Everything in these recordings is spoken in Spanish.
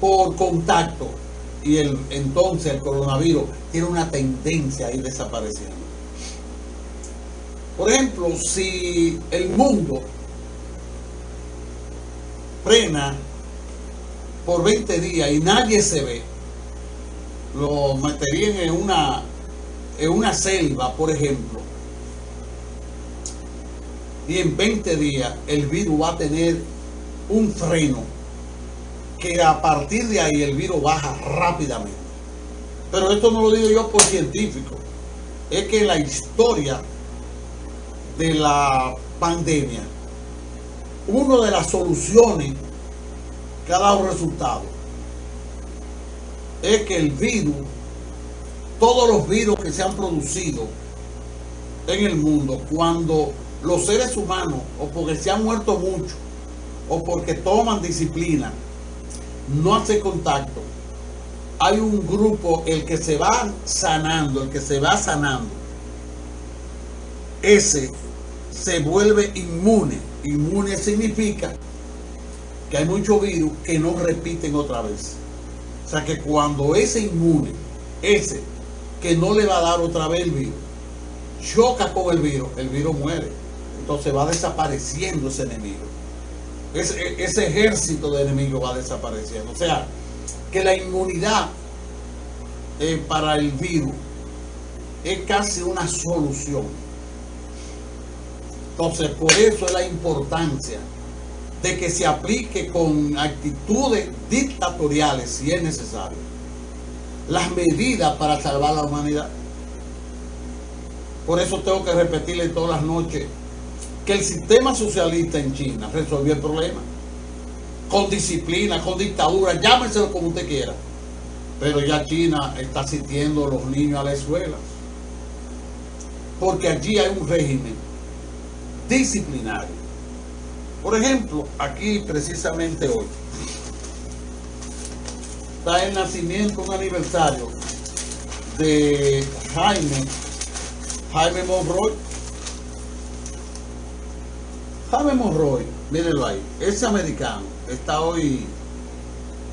por contacto y el, entonces el coronavirus tiene una tendencia a ir desapareciendo. Por ejemplo, si el mundo frena por 20 días y nadie se ve, lo meterían en una, en una selva, por ejemplo, y en 20 días el virus va a tener un freno que a partir de ahí el virus baja rápidamente. Pero esto no lo digo yo por científico, es que la historia de la pandemia, una de las soluciones que ha dado resultado es que el virus, todos los virus que se han producido en el mundo, cuando los seres humanos, o porque se han muerto mucho, o porque toman disciplina, no hace contacto, hay un grupo, el que se va sanando, el que se va sanando, ese se vuelve inmune. Inmune significa que hay muchos virus que no repiten otra vez. O sea que cuando ese inmune, ese que no le va a dar otra vez el virus, choca con el virus, el virus muere. Entonces va desapareciendo ese enemigo. Ese, ese ejército de enemigos va desapareciendo. O sea, que la inmunidad eh, para el virus es casi una solución. Entonces, por eso es la importancia de que se aplique con actitudes dictatoriales, si es necesario, las medidas para salvar la humanidad. Por eso tengo que repetirle todas las noches que el sistema socialista en China resolvió el problema. Con disciplina, con dictadura, llámenselo como usted quiera. Pero ya China está asistiendo a los niños a la escuela. Porque allí hay un régimen disciplinario. Por ejemplo, aquí precisamente hoy está el nacimiento, un aniversario de Jaime, Jaime Monroy. Jaime Monroy, mírenlo ahí, ese americano, está hoy,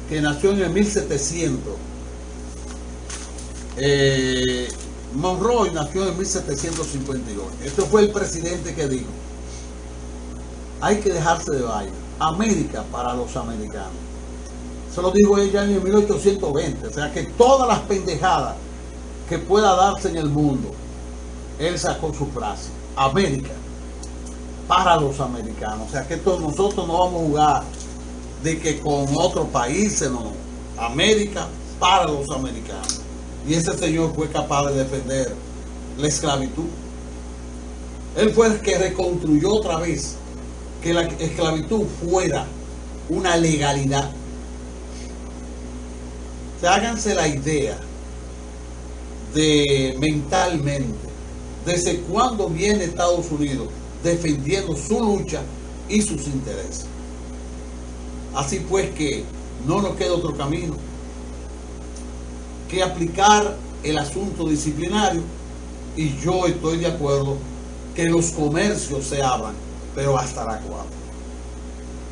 que nació en el 1700. Eh, Monroy nació en 1752. Este fue el presidente que dijo, hay que dejarse de vaina. América para los americanos. Se lo dijo ella en el 1820. O sea que todas las pendejadas que pueda darse en el mundo, él sacó su frase. América para los americanos. O sea que todos nosotros no vamos a jugar de que con otros países, no. América para los americanos. Y ese señor fue capaz de defender la esclavitud. Él fue el que reconstruyó otra vez que la esclavitud fuera una legalidad. Se háganse la idea de mentalmente desde cuándo viene Estados Unidos defendiendo su lucha y sus intereses. Así pues que no nos queda otro camino que aplicar el asunto disciplinario y yo estoy de acuerdo que los comercios se abran pero hasta la 4.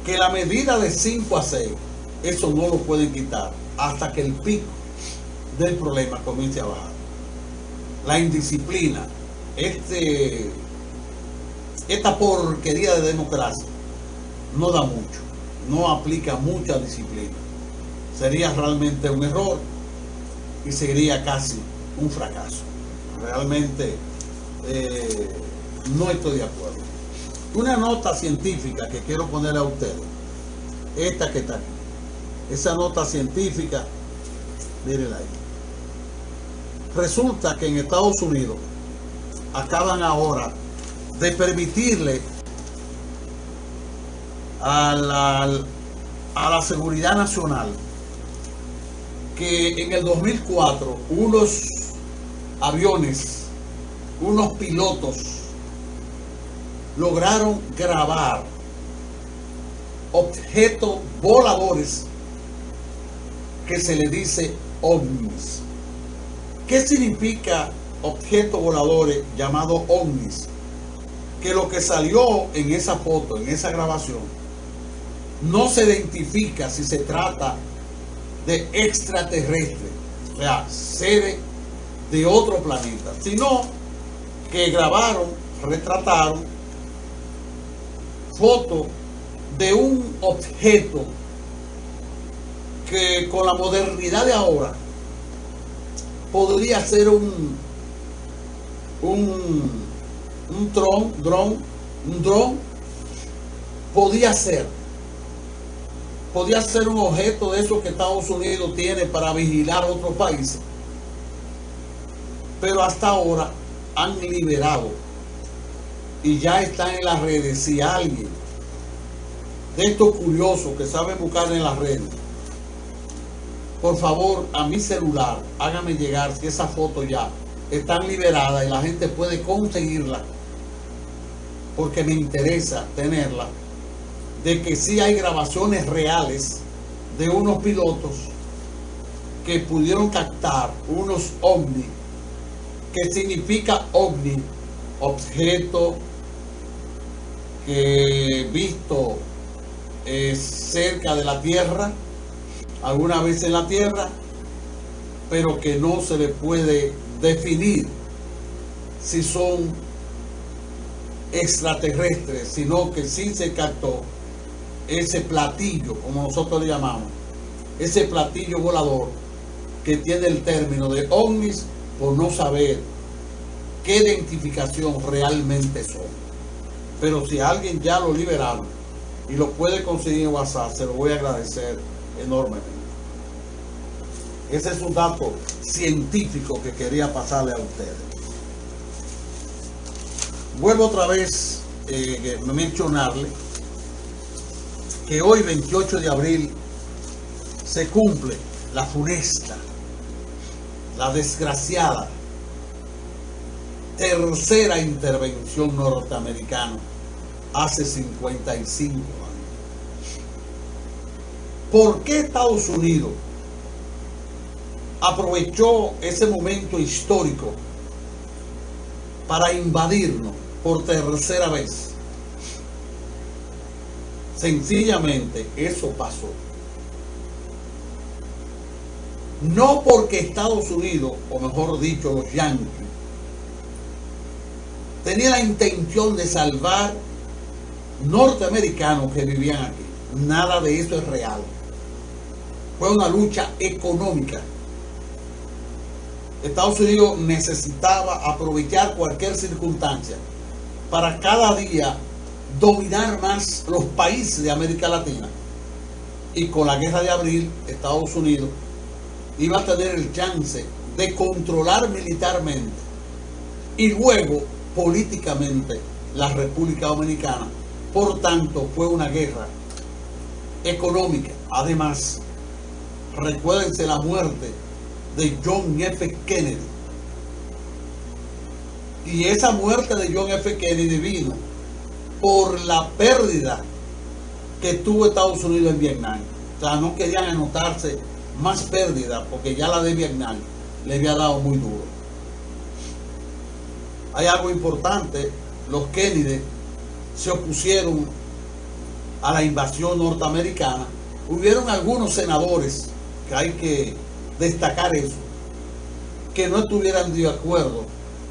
Que la medida de 5 a 6, eso no lo pueden quitar hasta que el pico del problema comience a bajar. La indisciplina, este, esta porquería de democracia, no da mucho, no aplica mucha disciplina. Sería realmente un error y sería casi un fracaso. Realmente eh, no estoy de acuerdo. Una nota científica que quiero poner a ustedes. Esta que está aquí. Esa nota científica, mírenla ahí. Resulta que en Estados Unidos acaban ahora de permitirle a la, a la seguridad nacional que en el 2004 unos aviones, unos pilotos lograron grabar objetos voladores que se le dice ovnis. ¿Qué significa objetos voladores llamado ovnis? Que lo que salió en esa foto, en esa grabación, no se identifica si se trata de extraterrestres, o sea, seres de otro planeta, sino que grabaron, retrataron fotos de un objeto que con la modernidad de ahora podría ser un un un dron, dron, un dron podía ser. Podía ser un objeto de esos que Estados Unidos tiene para vigilar otros países. Pero hasta ahora han liberado. Y ya están en las redes. Si alguien de estos curiosos que saben buscar en las redes por favor a mi celular hágame llegar si esa foto ya están liberadas y la gente puede conseguirla porque me interesa tenerla de que sí hay grabaciones reales de unos pilotos que pudieron captar unos ovnis que significa ovni objeto que visto eh, cerca de la tierra alguna vez en la tierra pero que no se le puede definir si son extraterrestres, sino que sí se captó ese platillo, como nosotros le llamamos, ese platillo volador que tiene el término de ovnis por no saber qué identificación realmente son. Pero si alguien ya lo liberaron y lo puede conseguir en WhatsApp, se lo voy a agradecer enormemente. Ese es un dato científico que quería pasarle a ustedes. Vuelvo otra vez eh, a mencionarle que hoy 28 de abril se cumple la funesta, la desgraciada tercera intervención norteamericana hace 55 años. ¿Por qué Estados Unidos aprovechó ese momento histórico para invadirnos por tercera vez. Sencillamente eso pasó. No porque Estados Unidos, o mejor dicho, los yanquis, tenía la intención de salvar norteamericanos que vivían aquí. Nada de eso es real. Fue una lucha económica Estados Unidos necesitaba aprovechar cualquier circunstancia para cada día dominar más los países de América Latina. Y con la guerra de abril, Estados Unidos iba a tener el chance de controlar militarmente y luego políticamente la República Dominicana. Por tanto, fue una guerra económica. Además, recuérdense la muerte de John F. Kennedy. Y esa muerte de John F. Kennedy vino por la pérdida que tuvo Estados Unidos en Vietnam. O sea, no querían anotarse más pérdida porque ya la de Vietnam le había dado muy duro. Hay algo importante, los Kennedy se opusieron a la invasión norteamericana. Hubieron algunos senadores que hay que destacar eso, que no estuvieran de acuerdo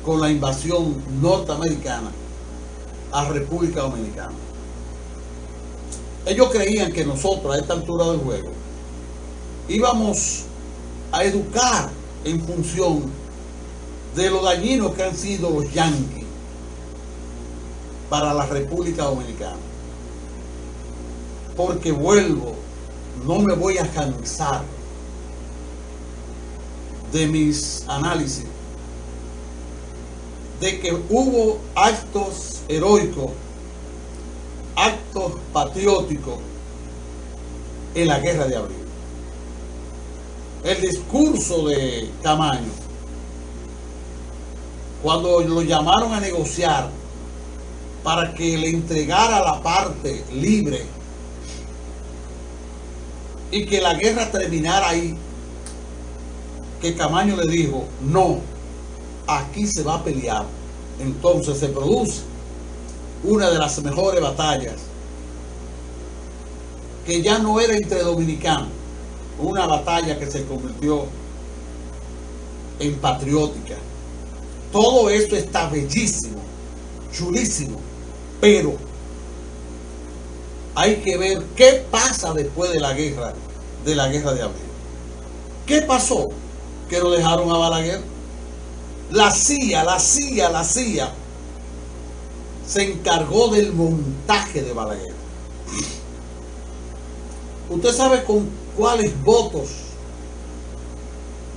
con la invasión norteamericana a República Dominicana. Ellos creían que nosotros a esta altura del juego íbamos a educar en función de lo dañinos que han sido los yanquis para la República Dominicana. Porque vuelvo, no me voy a cansar de mis análisis de que hubo actos heroicos, actos patrióticos en la guerra de abril. El discurso de Camaño, cuando lo llamaron a negociar para que le entregara la parte libre y que la guerra terminara ahí, que Camaño le dijo, no, aquí se va a pelear. Entonces se produce una de las mejores batallas, que ya no era entre dominicanos, una batalla que se convirtió en patriótica. Todo esto está bellísimo, chulísimo, pero hay que ver qué pasa después de la guerra, de la guerra de abril. ¿Qué pasó? Que lo dejaron a Balaguer. La CIA, la CIA, la CIA se encargó del montaje de Balaguer. ¿Usted sabe con cuáles votos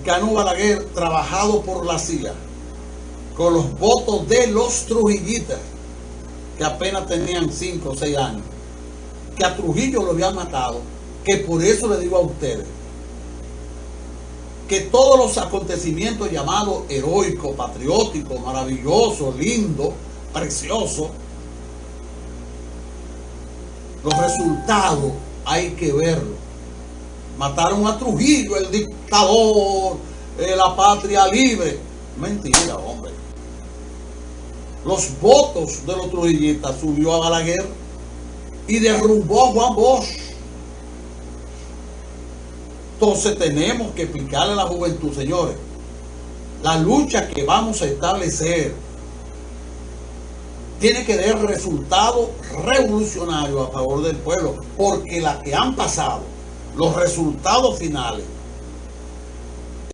ganó Balaguer trabajado por la CIA? Con los votos de los trujillitas, que apenas tenían 5 o 6 años. Que a Trujillo lo habían matado. Que por eso le digo a ustedes, que todos los acontecimientos llamados heroicos, patrióticos, maravillosos, lindos, preciosos, los resultados hay que verlo. Mataron a Trujillo, el dictador, eh, la patria libre. Mentira, hombre. Los votos de los trujillistas subió a Balaguer y derrumbó a Juan Bosch. Entonces tenemos que explicarle a la juventud, señores, la lucha que vamos a establecer tiene que dar resultados revolucionarios a favor del pueblo, porque las que han pasado, los resultados finales